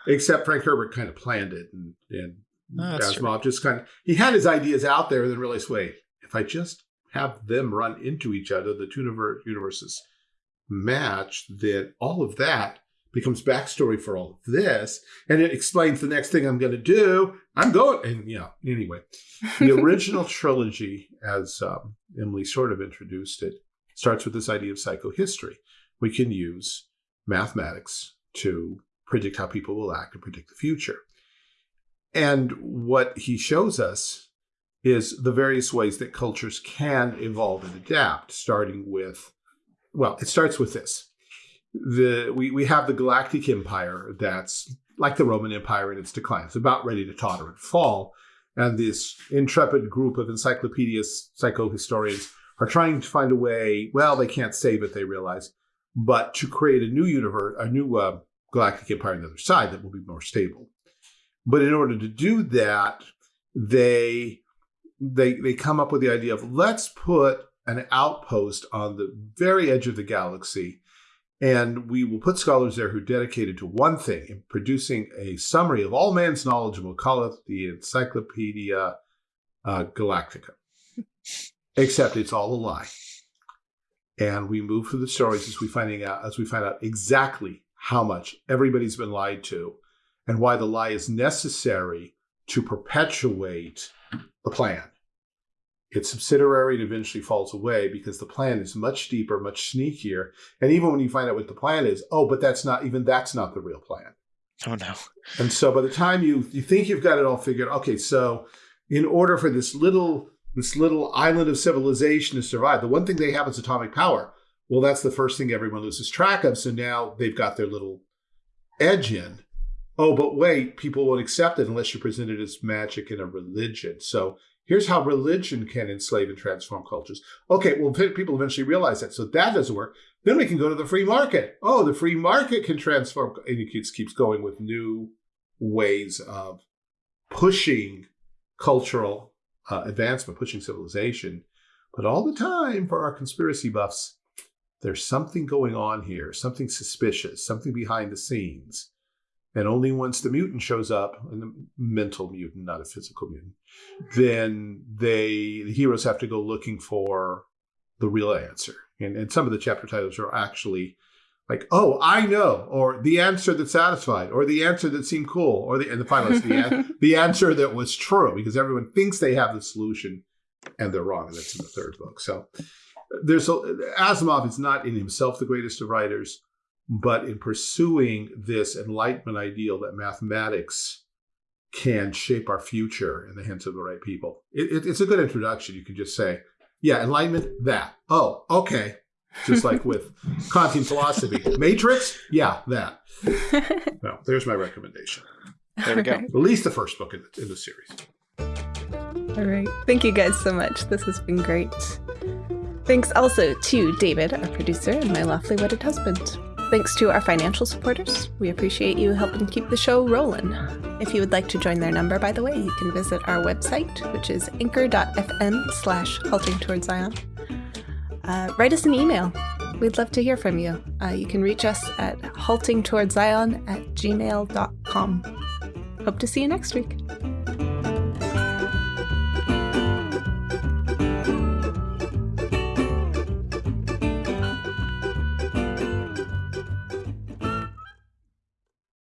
except Frank Herbert kind of planned it, and, and Oh, that's true. Asimov just kind of he had his ideas out there, and then realized, wait, if I just have them run into each other, the two universes match, then all of that becomes backstory for all of this, and it explains the next thing I'm going to do. I'm going, and yeah. Anyway, the <laughs> original trilogy, as um, Emily sort of introduced it, starts with this idea of psychohistory. We can use mathematics to predict how people will act and predict the future. And what he shows us is the various ways that cultures can evolve and adapt, starting with, well, it starts with this. The, we, we have the Galactic Empire that's like the Roman Empire in its decline. It's about ready to totter and fall. And this intrepid group of encyclopedias, psychohistorians, are trying to find a way. Well, they can't save it, they realize. but to create a new universe, a new uh, galactic empire on the other side that will be more stable. But in order to do that, they they they come up with the idea of let's put an outpost on the very edge of the galaxy and we will put scholars there who are dedicated to one thing in producing a summary of all man's knowledge and we'll call it the encyclopedia uh, galactica <laughs> except it's all a lie and we move through the stories as we finding out as we find out exactly how much everybody's been lied to and why the lie is necessary to perpetuate the plan. It's subsidiary and eventually falls away because the plan is much deeper, much sneakier. And even when you find out what the plan is, oh, but that's not even that's not the real plan. Oh no. And so by the time you you think you've got it all figured, okay, so in order for this little this little island of civilization to survive, the one thing they have is atomic power. Well, that's the first thing everyone loses track of. So now they've got their little edge in. Oh, but wait, people won't accept it unless you present it as magic and a religion. So here's how religion can enslave and transform cultures. Okay, well, people eventually realize that. So that doesn't work. Then we can go to the free market. Oh, the free market can transform. And it keeps, keeps going with new ways of pushing cultural uh, advancement, pushing civilization. But all the time, for our conspiracy buffs, there's something going on here, something suspicious, something behind the scenes. And only once the mutant shows up, and the mental mutant, not a physical mutant, then they the heroes have to go looking for the real answer. And, and some of the chapter titles are actually like, oh, I know, or the answer that satisfied, or the answer that seemed cool, or the and the final the, an, <laughs> the answer that was true, because everyone thinks they have the solution and they're wrong. And that's in the third book. So there's a, Asimov is not in himself the greatest of writers, but in pursuing this enlightenment ideal that mathematics can shape our future in the hands of the right people. It, it, it's a good introduction. You can just say, yeah, enlightenment, that. Oh, okay. Just like <laughs> with Kantian philosophy. Matrix, yeah, that. well, there's my recommendation. There we go. Right. At least the first book in the, in the series. All right. Thank you guys so much. This has been great. Thanks also to David, our producer, and my lawfully wedded husband. Thanks to our financial supporters. We appreciate you helping keep the show rolling. If you would like to join their number, by the way, you can visit our website, which is anchor.fm slash halting towards Zion. Uh, write us an email. We'd love to hear from you. Uh, you can reach us at haltingtowardszion at gmail.com. Hope to see you next week.